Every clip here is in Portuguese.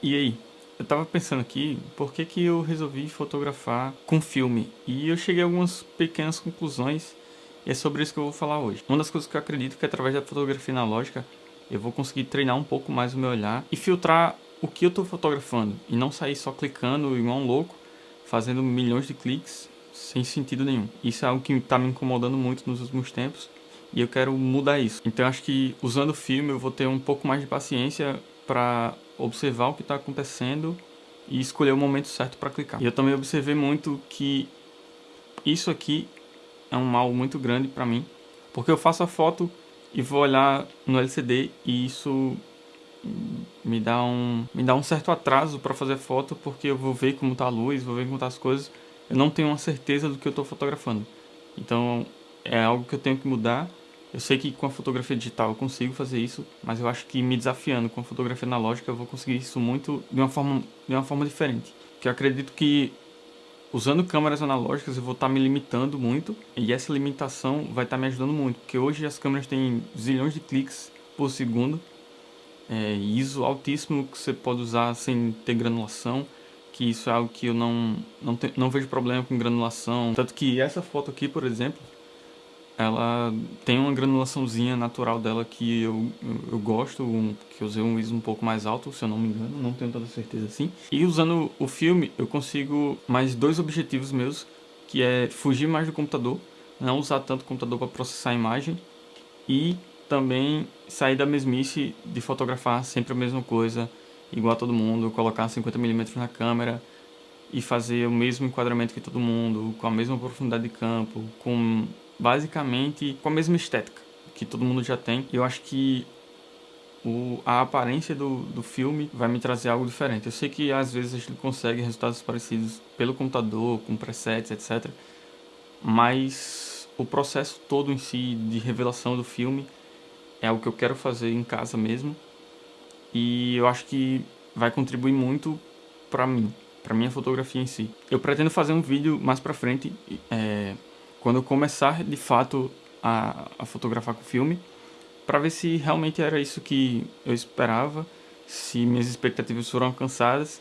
E aí? Eu tava pensando aqui, por que que eu resolvi fotografar com filme? E eu cheguei a algumas pequenas conclusões, e é sobre isso que eu vou falar hoje. Uma das coisas que eu acredito que através da fotografia analógica, eu vou conseguir treinar um pouco mais o meu olhar e filtrar o que eu tô fotografando, e não sair só clicando igual um louco, fazendo milhões de cliques sem sentido nenhum. Isso é algo que tá me incomodando muito nos últimos tempos, e eu quero mudar isso. Então acho que usando o filme eu vou ter um pouco mais de paciência para observar o que está acontecendo e escolher o momento certo para clicar. E eu também observei muito que isso aqui é um mal muito grande para mim, porque eu faço a foto e vou olhar no LCD e isso me dá um me dá um certo atraso para fazer foto porque eu vou ver como tá a luz, vou ver como tá as coisas, eu não tenho uma certeza do que eu estou fotografando. Então é algo que eu tenho que mudar eu sei que com a fotografia digital eu consigo fazer isso, mas eu acho que me desafiando com a fotografia analógica eu vou conseguir isso muito de uma forma, de uma forma diferente. Que eu acredito que usando câmeras analógicas eu vou estar me limitando muito e essa limitação vai estar me ajudando muito, porque hoje as câmeras têm zilhões de cliques por segundo, é, ISO altíssimo que você pode usar sem ter granulação, que isso é algo que eu não, não, te, não vejo problema com granulação. Tanto que essa foto aqui, por exemplo, ela tem uma granulaçãozinha natural dela que eu, eu, eu gosto, um, que eu usei um ISO um pouco mais alto, se eu não me engano, não tenho tanta certeza assim. E usando o filme, eu consigo mais dois objetivos meus, que é fugir mais do computador, não usar tanto o computador para processar a imagem, e também sair da mesmice de fotografar sempre a mesma coisa, igual a todo mundo, colocar 50mm na câmera, e fazer o mesmo enquadramento que todo mundo, com a mesma profundidade de campo, com basicamente com a mesma estética que todo mundo já tem. Eu acho que o, a aparência do, do filme vai me trazer algo diferente. Eu sei que às vezes a gente consegue resultados parecidos pelo computador, com presets, etc. Mas o processo todo em si de revelação do filme é algo que eu quero fazer em casa mesmo. E eu acho que vai contribuir muito para mim, para minha fotografia em si. Eu pretendo fazer um vídeo mais para frente, é, quando eu começar de fato a, a fotografar com filme, para ver se realmente era isso que eu esperava, se minhas expectativas foram alcançadas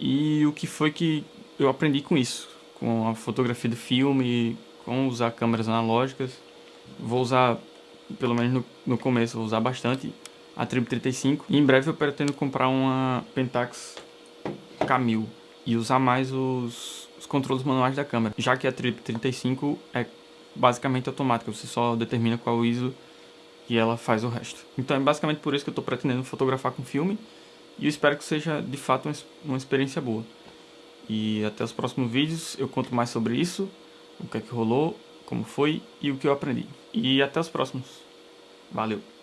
e o que foi que eu aprendi com isso, com a fotografia do filme, com usar câmeras analógicas. Vou usar, pelo menos no, no começo, vou usar bastante a Trip 35. E em breve eu pretendo comprar uma Pentax K1000 e usar mais os os controles manuais da câmera, já que a Trip 35 é basicamente automática, você só determina qual ISO e ela faz o resto. Então é basicamente por isso que eu estou pretendendo fotografar com filme e eu espero que seja de fato uma experiência boa. E até os próximos vídeos eu conto mais sobre isso, o que é que rolou, como foi e o que eu aprendi. E até os próximos. Valeu!